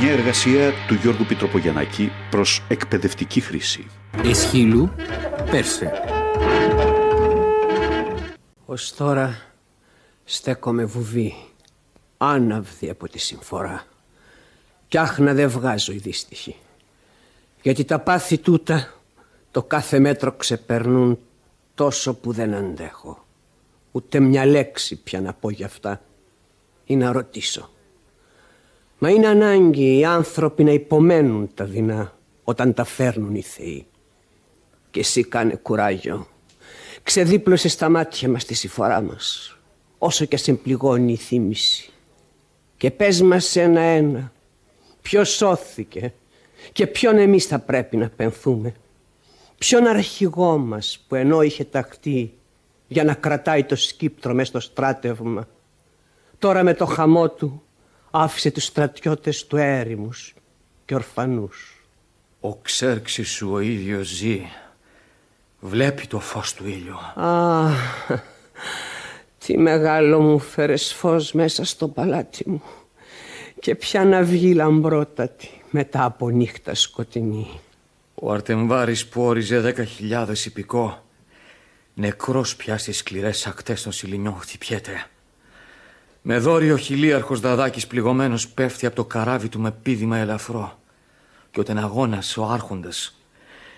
Μια εργασία του Γιώργου Πιτροπογιαννάκη προς εκπαιδευτική χρήση. Εσχύλου, Πέρσε. Ως τώρα στέκομαι βουβή, άναυδη από τη συμφορά. Κι άχνα δεν βγάζω η δύστιχη. Γιατί τα πάθη τούτα το κάθε μέτρο ξεπερνούν τόσο που δεν αντέχω. Ούτε μια λέξη πια να πω γι' αυτά ή να ρωτήσω. Μα είναι ανάγκη οι άνθρωποι να υπομένουν τα δεινά όταν τα φέρνουν οι θεοί. Και εσύ κάνε κουράγιο. Ξεδίπλωσε στα μάτια μας τη συμφορά μας. Όσο και σε πληγώνει η θύμηση. Και πες μας ένα-ένα. Ποιος σώθηκε και ποιον εμείς θα πρέπει να πενθούμε. Ποιον αρχηγό μας που ενώ είχε ταχτεί για να κρατάει το σκύπτρο μέσα στο στράτευμα. Τώρα με το χαμό του άφησε τους στρατιώτες του έρημους και ορφανούς. Ο Ξέρξης σου ο ίδιος ζει. Βλέπει το φως του ήλιου. Α, τι μεγάλο μου φέρες φως μέσα στο παλάτι μου και πια να βγει λαμπρότατη μετά από νύχτα σκοτεινή. Ο Αρτεμβάρης που όριζε δέκα χιλιάδες υπηκό νεκρός πια στις σκληρές ακτές των Σιλινιών χτυπιέται. Με δόριο χιλίαρχος Δαδάκης πληγωμένος πέφτει από το καράβι του με πίδημα ελαφρό και ο τεναγώνας ο άρχοντας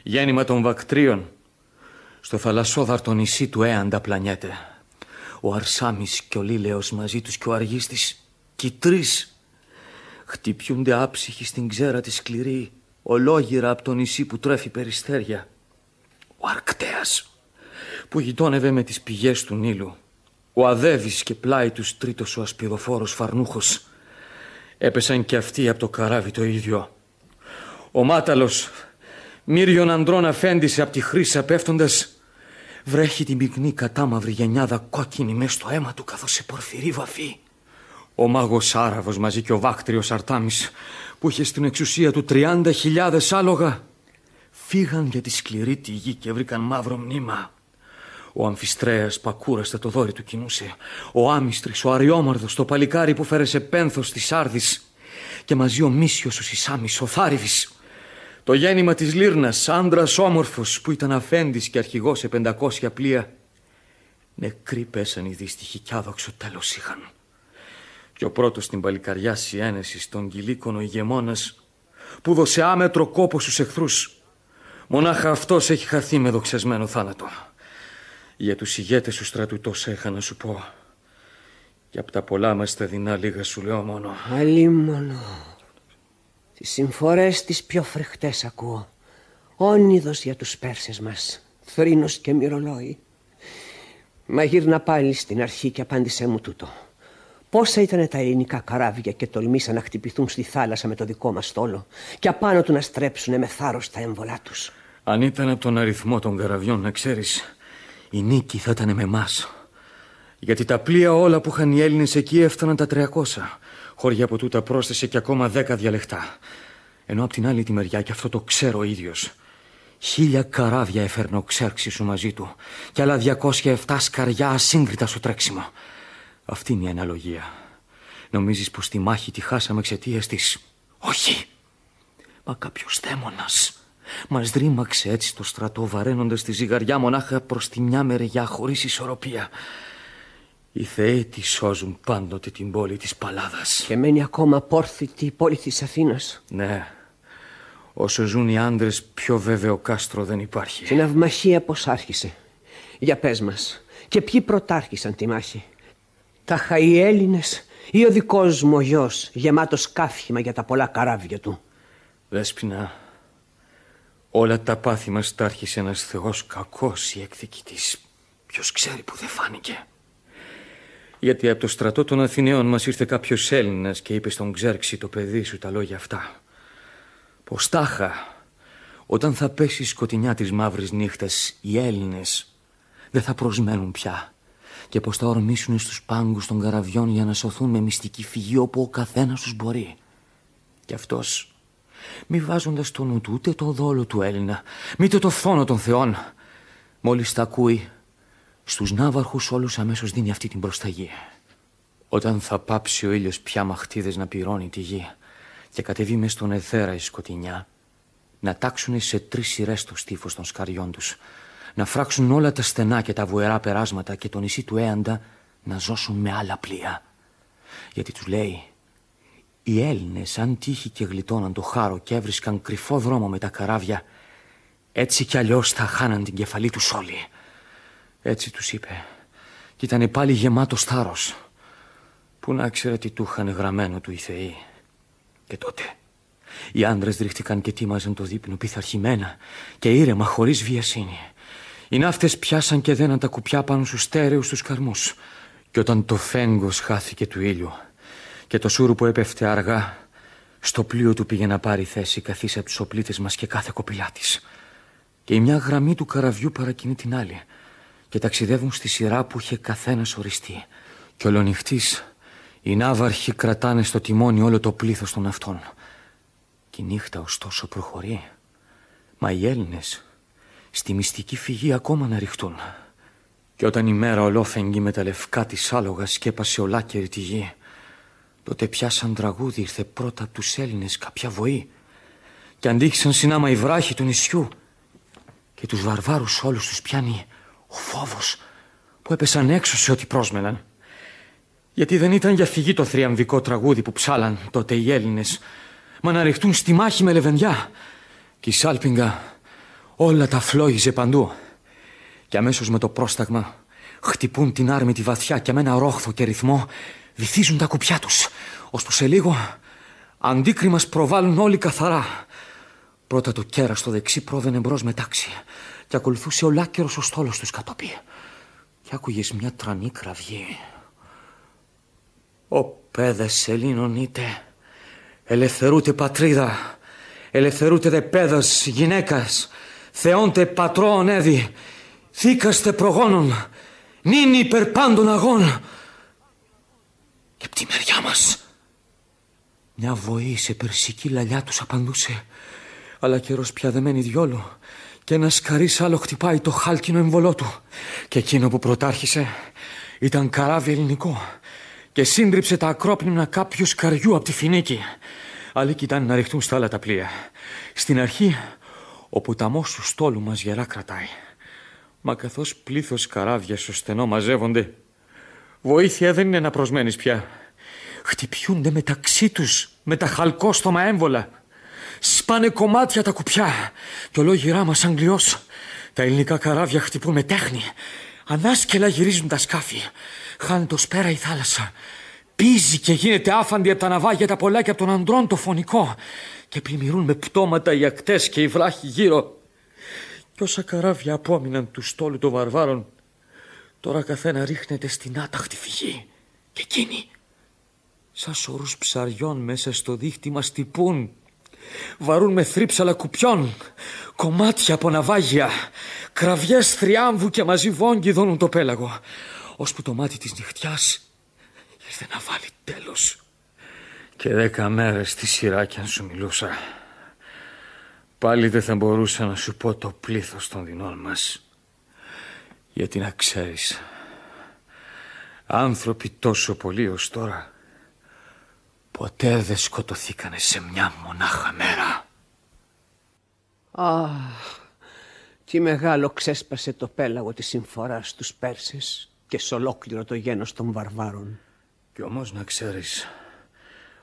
γέννημα των βακτρίων στο θαλασσόδαρτο νησί του Έαντα πλανιέται. Ο Αρσάμις και ο Λίλεος μαζί τους και ο Αργίστης και οι τρεις χτυπιούνται άψυχοι στην ξέρα τη σκληρή ολόγυρα από το νησί που τρέφει περιστέρια. Ο Αρκτέας που γειτόνευε με τις πηγές του Νείλου. Ο Αδεύης και πλάι τους τρίτος ο ασπιδοφόρος Φαρνούχος. Έπεσαν και αυτοί από το καράβι το ίδιο. Ο Μάταλος μυρίων ανδρών αφέντης από τη Χρύσα πέφτοντας βρέχει την πυκνή κατάμαυρη γενιάδα κόκκινη μες στο αίμα του καθώς σε πορφυρή βαφή. Ο μάγος Άραβος μαζί και ο βάκτριος Αρτάμις που είχε στην εξουσία του 30.000 άλογα φύγαν για τη σκληρή τη γη και βρήκαν μαύρο μνήμα. Ο Αμφιστρέας που ακούραστα το δόρυ του κινούσε. Ο Άμιστρης, ο Αριόμαρδος, το παλικάρι που φέρεσε πένθος της Άρδης. Και μαζί ο Μίσιος, ο Σισάμις, ο Θάριβης. Το γέννημα της Λύρνας, άντρας όμορφος που ήταν αφέντης και αρχηγός σε πεντακόσια πλοία. Νεκροί πέσαν οι δύστιχοι κι άδοξο τέλος είχαν. Και ο πρώτος στην παλικαριά συνένεση των κυλίκων ο ηγεμόνας που δώσε άμετρο κόπο στους εχθρούς. Μονάχα αυτός έχει χαθεί με δοξασμένο θάνατο. Για τους ηγέτες του στρατού τόσα είχα να σου πω. Και από τα πολλά μας τα δεινά λίγα σου λέω μόνο. Αλίμονο. Τις συμφορές τις πιο φρεχτές ακούω. Όνειδος για τους Πέρσες μας. Θρήνος και μυρολόι. Μα γύρνα πάλι στην αρχή και απάντησέ μου τούτο. Πόσα ήταν τα ελληνικά καράβια και τολμήσαν να χτυπηθούν στη θάλασσα με το δικό μας στόλο και απάνω του να στρέψουν με θάρρος τα έμβολά τους; Αν ήταν από τον αριθμό των καραβιών να ξέρεις, η νίκη θα ήταν με εμάς. Γιατί τα πλοία όλα που είχαν οι Έλληνες εκεί έφταναν τα 300. Χώρια από τούτα πρόσθεσε και ακόμα 10 διαλεχτά. Ενώ από την άλλη τη μεριά, και αυτό το ξέρω ο ίδιος, χίλια καράβια έφερνε ο Ξέρξης σου μαζί του και άλλα 207 σκαριά ασύγκριτα στο τρέξιμο. Αυτή είναι η αναλογία. Νομίζεις πως τη μάχη τη χάσαμε εξαιτίας της; Όχι! Μα κάποιος δαίμονας μας δρήμαξε έτσι το στρατό βαραίνοντας τη ζυγαριά μονάχα προς τη μια μεριά χωρίς ισορροπία. Οι θεοί τη σώζουν πάντοτε την πόλη της Παλάδας. Και μένει ακόμα πόρθητη η πόλη της Αθήνας. Ναι. Όσο ζουν οι άντρες, πιο βέβαιο κάστρο δεν υπάρχει. Την αυμαχία πώς άρχισε. Για πες μας. Και ποιοι πρωτάρχισαν τη μάχη; Τα οι Έλληνες ή ο δικός μου ο γιος γεμάτος κάφημα για τα πολλά καράβια του; Δέσποινα, όλα τα πάθη μας τα άρχισε ένας θεός κακός η εκδικητής. Ποιος ξέρει που δεν φάνηκε. Γιατί από το στρατό των Αθηναίων μας ήρθε κάποιος Έλληνας και είπε στον Ξέρξη το παιδί σου τα λόγια αυτά. Πως τάχα, όταν θα πέσει η σκοτεινιά της μαύρης νύχτας, οι Έλληνες δεν θα προσμένουν πια και πως θα ορμήσουν στους πάγκους των καραβιών για να σωθούν με μυστική φυγή όπου ο καθένας τους μπορεί. Και αυτός, μη βάζοντας το νου του ούτε το δόλο του Έλληνα, μήτε το φθόνο των θεών, μόλις τα ακούει, στους ναύαρχους όλους αμέσως δίνει αυτή την προσταγή. Όταν θα πάψει ο ήλιος πια μαχτίδες να πυρώνει τη γη και κατεβεί μες στον εθέρα η σκοτεινιά να τάξουν σε τρεις σειρές το στίφος των σκαριών τους να φράξουν όλα τα στενά και τα βουερά περάσματα και το νησί του Έαντα να ζώσουν με άλλα πλοία. Γιατί τους λέει οι Έλληνες αν τύχει και γλιτώναν το χάρο και έβρισκαν κρυφό δρόμο με τα καράβια έτσι κι αλλιώς θα χάναν την κεφαλή τους όλοι. Έτσι τους είπε και ήταν πάλι γεμάτος θάρρος. Πού να ξέρε τι του είχαν γραμμένο του οι θεοί. Και τότε οι άντρες ρίχτηκαν και τίμαζαν το δείπνο πειθαρχημένα και ήρεμα χωρίς βιασύνη. Οι ναύτες πιάσαν και δέναν τα κουπιά πάνω στους στέρεους τους καρμούς. Και όταν το φέγγος χάθηκε του ήλιου και το σούρου που έπεφτε αργά στο πλοίο του πήγε να πάρει θέση καθίσα από τους οπλίτες μας και κάθε κοπηλά της. Και η μια γραμμή του καραβιού παρακινεί την άλλη και ταξιδεύουν στη σειρά που είχε καθένας οριστεί. Και ολονυχτής οι ναύαρχοι κρατάνε στο τιμόνι όλο το πλήθος των αυτών. Και η νύχτα ωστόσο προχωρεί. Μα οι Έλληνες στη μυστική φυγή ακόμα να ρηχτούν. Και όταν η μέρα ολόφεγγη με τα λευκά της άλογα σκέπασε ολάκερη τη γη, τότε πια σαν τραγούδι ήρθε πρώτα από τους Έλληνες κάποια βοή και αντίχησαν συνάμα οι βράχοι του νησιού και τους βαρβάρους όλους τους πιάνει ο φόβος που έπεσαν έξω σε ό,τι πρόσμεναν. Γιατί δεν ήταν για φυγή το θριαμβικό τραγούδι που ψάλαν τότε οι Έλληνες, μα να ρηχτούν στη μάχη με λεβενδιά. Και η Σάλπιγγα όλα τα φλόγιζε παντού. Και αμέσως με το πρόσταγμα χτυπούν την άρμη τη βαθιά και με ένα ρόχθο και ρυθμό βυθίζουν τα κουπιά τους, ώσπου σε λίγο αντίκριμας προβάλλουν όλοι καθαρά. Πρώτα το κέρας στο δεξί πρόδενε μπρος με τάξη και ακολουθούσε ολάκερος ο στόλος τους κατόπι. Και άκουγες μια τρανή κραυγή. «Ο πέδες Ελλήνων είτε, ελευθερούτε πατρίδα, ελευθερούτε δε πέδας γυναίκας, θεόντε πατρών έδι, θήκαστε προγόνων, νυν υπερπάντων αγών». Και απ' τη μεριά μας, μια βοή σε περσική λαλιά τους απαντούσε, αλλά καιρός πια δεμένη διόλου, και ένα σκαρί άλλο χτυπάει το χάλκινο εμβολό του. Και εκείνο που πρωτάρχισε ήταν καράβι ελληνικό και σύντριψε τα ακρόπνινα κάποιου σκαριού από τη φινίκη. Άλλοι κοιτάνε να ρηχτούν στα άλλα τα πλοία. Στην αρχή, ο ποταμός του στόλου μας γερά κρατάει. Μα καθώς πλήθος καράβια στο στενό μαζεύονται, βοήθεια δεν είναι να προσμένεις πια. Χτυπιούνται μεταξύ τους με τα χαλκόστομα έμβολα. Σπάνε κομμάτια τα κουπιά και ολόγυρά μας αγγλιός. Τα ελληνικά καράβια χτυπούν με τέχνη. Ανάσκελα γυρίζουν τα σκάφη. Χάνει το σπέρα η θάλασσα. Πίζει και γίνεται άφαντη από τα ναυάγια τα πολλά και από τον αντρών το φωνικό. Και πλημμυρούν με πτώματα οι ακτές και οι βράχοι γύρω. Κι όσα καράβια απόμειναν του στόλου των βαρβάρων, τώρα καθένα ρίχνεται στην άταχτη φυγή. Και εκείνοι, σαν σωρούς ψαριών μέσα στο δίχτυ μας τυπούν Βαρούν με θρύψαλα κουπιών, κομμάτια από ναυάγια, κραυγές θριάμβου και μαζί βόγγι δώνουν το πέλαγο. Ώσπου το μάτι της νυχτιάς ήρθε να βάλει τέλος. Και δέκα μέρες στη σειρά κι αν σου μιλούσα, πάλι δεν θα μπορούσα να σου πω το πλήθος των δεινών μας. Γιατί να ξέρεις, άνθρωποι τόσο πολλοί ως τώρα Ποτέ δεν σκοτωθήκανε σε μια μονάχα μέρα. Αχ, τι μεγάλο ξέσπασε το πέλαγο της συμφοράς στους Πέρσες και σε ολόκληρο το γένος των βαρβάρων. Κι όμως να ξέρεις,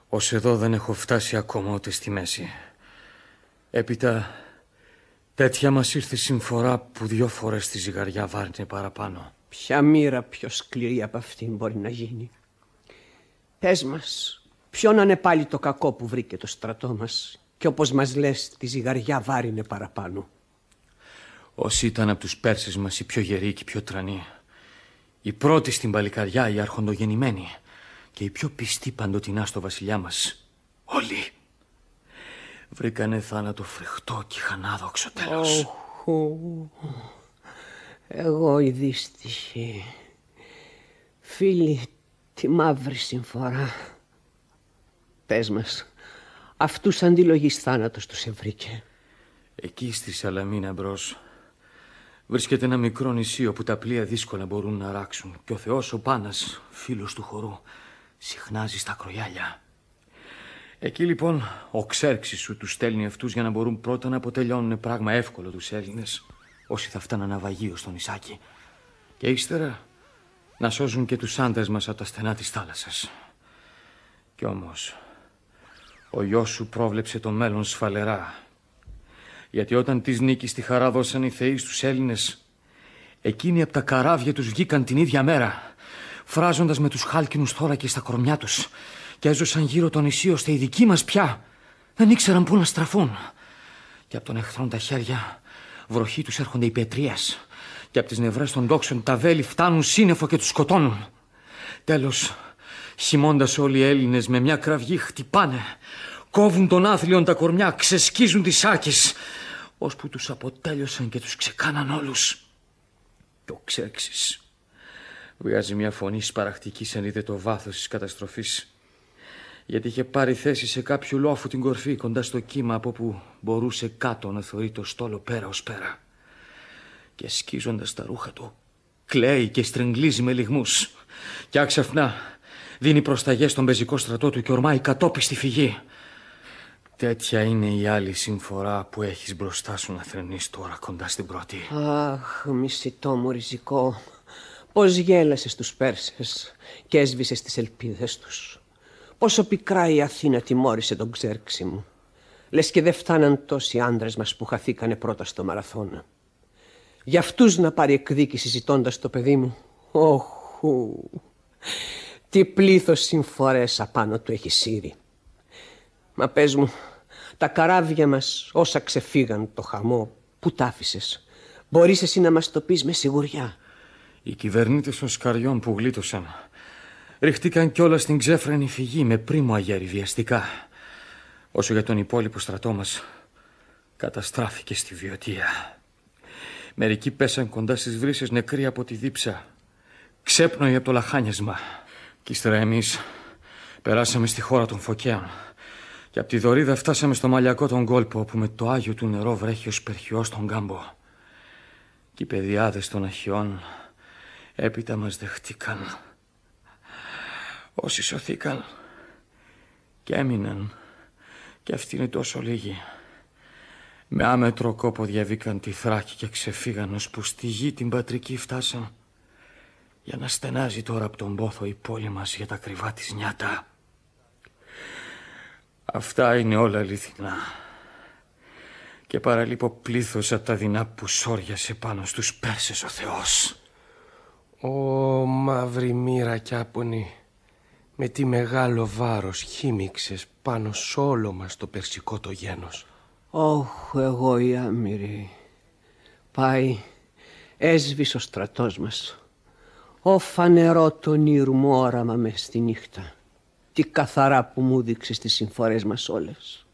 ως εδώ δεν έχω φτάσει ακόμα ούτε στη μέση. Έπειτα τέτοια μας ήρθε συμφορά που δυο φορές τη ζυγαριά βάρνε παραπάνω. Ποια μοίρα πιο σκληρή από αυτήν μπορεί να γίνει; Πες μας, Ποιο να είναι πάλι το κακό που βρήκε το στρατό μας και όπως μας λες τη ζυγαριά βάρινε παραπάνω; Όσοι ήταν από τους Πέρσες μας οι πιο γεροί και οι πιο τρανοί. Οι πρώτοι στην παλικαριά, οι αρχοντογεννημένοι και οι πιο πιστοί παντοτινά στο βασιλιά μας. Όλοι βρήκανε θάνατο φρικτό και είχαν άδοξο τέλος. Εγώ η δύστυχη. Φίλοι, τη μαύρη συμφορά. Πες μας, αυτούς αντιλογής θάνατος τους ευρήκε. Εκεί στη Σαλαμίνα μπρος. βρίσκεται ένα μικρό νησί όπου τα πλοία δύσκολα μπορούν να ράξουν και ο Θεός ο Πάνας, φίλος του χορού, συχνάζει στα κροιάλια. Εκεί λοιπόν ο Ξέρξης σου τους στέλνει αυτούς για να μπορούν πρώτα να αποτελειώνουν πράγμα εύκολο τους Έλληνες όσοι θα φτάνουν ναυαγείο στο νησάκι και ύστερα να σώζουν και τους άντρες μας από τα στενά της θάλασσας. Κι όμως ο γιος σου πρόβλεψε το μέλλον σφαλερά. Γιατί όταν της νίκης τη χαρά δώσαν οι θεοί στους Έλληνες εκείνοι από τα καράβια τους βγήκαν την ίδια μέρα φράζοντας με τους χάλκινους θώρακες στα κορμιά τους και έζωσαν γύρω το νησί ώστε οι δικοί μας πια δεν ήξεραν πού να στραφούν. Και από τον εχθρόν τα χέρια βροχή τους έρχονται οι πετρίες και από τις νευρές των τόξων τα βέλη φτάνουν σύννεφο και τους σκοτώνουν. Τέλος, χυμώντας όλοι οι Έλληνες με μια κραυγή χτυπάνε, κόβουν τον άθλιον τα κορμιά, ξεσκίζουν τις άκες, ώσπου τους αποτέλειωσαν και τους ξεκάναν όλους. Το ξέξεις. Βγάζει μια φωνή σπαραχτική σαν είδε το βάθος της καταστροφής γιατί είχε πάρει θέση σε κάποιο λόφου την κορφή κοντά στο κύμα από που μπορούσε κάτω να θεωρεί το στόλο πέρα ως πέρα. Και σκίζοντας τα ρούχα του, κλαίει και στριγγλίζει με λιγμούς. Και άξαφνα δίνει προσταγές στον πεζικό στρατό του και ορμάει κατόπιστη φυγή. Τέτοια είναι η άλλη συμφορά που έχεις μπροστά σου να θρενείς τώρα κοντά στην πρώτη. Αχ, μισητό μου ριζικό. Πώς γέλασες τους Πέρσες και έσβησες τις ελπίδες τους. Πόσο πικρά η Αθήνα τιμώρησε τον ξέρξη μου. Λες και δεν φτάναν τόσοι άντρες μας που χαθήκανε πρώτα στο μαραθώνα. Για αυτούς να πάρει εκδίκηση ζητώντας το παιδί μου. Όχου. Τι πλήθος συμφορές απάνω του έχει σύρει. Μα πες μου, τα καράβια μας όσα ξεφύγαν το χαμό, πού τα άφησες; Μπορείς εσύ να μας το πεις με σιγουριά; Οι κυβερνήτες των σκαριών που γλίτωσαν ριχτήκαν κιόλας στην ξέφρενη φυγή με πρίμο αγέρι βιαστικά. Όσο για τον υπόλοιπο στρατό μας καταστράφηκε στη βιωτεία. Μερικοί πέσαν κοντά στις βρύσες νεκροί από τη δίψα, ξέπνοοι από το λαχάνιασμα. Κι ύστερα εμείς περάσαμε στη χώρα των φωκαίων και από τη δωρίδα φτάσαμε στο μαλλιακό τον κόλπο όπου με το Άγιο του νερό βρέχει ο σπερχιός στον κάμπο. Και οι παιδιάδες των αχιών έπειτα μας δεχτήκαν Όσοι σωθήκαν και έμειναν και αυτοί είναι τόσο λίγοι. Με άμετρο κόπο διαβήκαν τη Θράκη και ξεφύγαν ως που στη γη την πατρική φτάσαν για να στενάζει τώρα από τον πόθο η πόλη μας για τα κρυβά της νιάτα. Αυτά είναι όλα αληθινά και παραλείπω πλήθος από τα δεινά που σόριασε πάνω στους Πέρσες ο Θεός. Ω μαύρη μοίρα κι άπονη με τι μεγάλο βάρος χύμιξες πάνω σ' όλο μας το περσικό το γένος. Όχ, εγώ η άμυρη. Πάει, έσβησε ο στρατός μας. Ω φανερό τον ήρου μου όραμα μες στη νύχτα. Τι καθαρά που μου δείξες τις συμφορές μας όλες.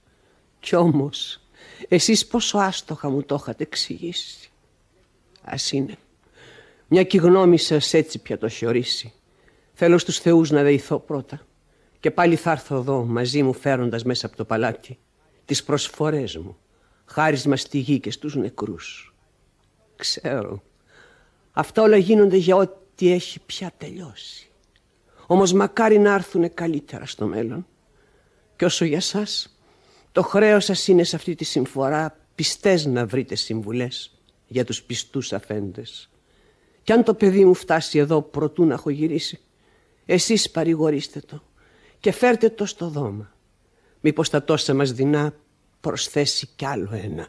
Κι όμως, εσείς πόσο άστοχα μου το είχατε εξηγήσει. Ας είναι. Μια κι γνώμη σας έτσι πια το χιορίσει. Θέλω στους θεούς να δεηθώ πρώτα και πάλι θα έρθω εδώ μαζί μου φέροντας μέσα από το παλάτι τις προσφορές μου, χάρισμα στη γη και στους νεκρούς. Ξέρω, αυτά όλα γίνονται για ό,τι έχει πια τελειώσει. Όμως μακάρι να έρθουν καλύτερα στο μέλλον. Και όσο για σας, το χρέος σας είναι σε αυτή τη συμφορά πιστές να βρείτε συμβουλές για τους πιστούς αφέντες. Κι αν το παιδί μου φτάσει εδώ προτού να έχω γυρίσει, εσείς παρηγορήστε το και φέρτε το στο δώμα. Μήπως τα τόσα μας δεινά προσθέσει κι άλλο ένα.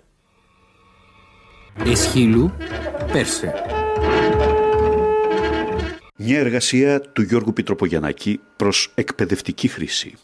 Εσχύλου, Πέρσε. Μια εργασία του Γιώργου Πιτροπογιαννάκη προς εκπαιδευτική χρήση.